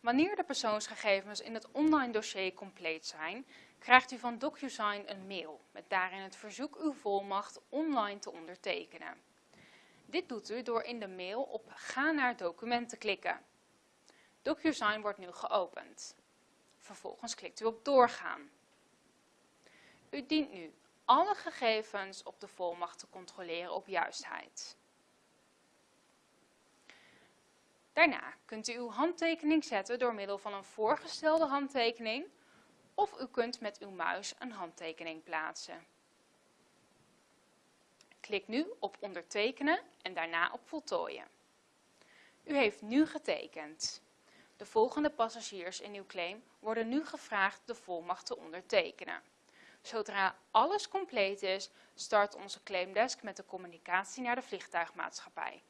Wanneer de persoonsgegevens in het online dossier compleet zijn, krijgt u van DocuSign een mail met daarin het verzoek uw volmacht online te ondertekenen. Dit doet u door in de mail op Ga naar document te klikken. DocuSign wordt nu geopend. Vervolgens klikt u op Doorgaan. U dient nu alle gegevens op de volmacht te controleren op juistheid. Daarna kunt u uw handtekening zetten door middel van een voorgestelde handtekening of u kunt met uw muis een handtekening plaatsen. Klik nu op ondertekenen en daarna op voltooien. U heeft nu getekend. De volgende passagiers in uw claim worden nu gevraagd de volmacht te ondertekenen. Zodra alles compleet is, start onze claimdesk met de communicatie naar de vliegtuigmaatschappij.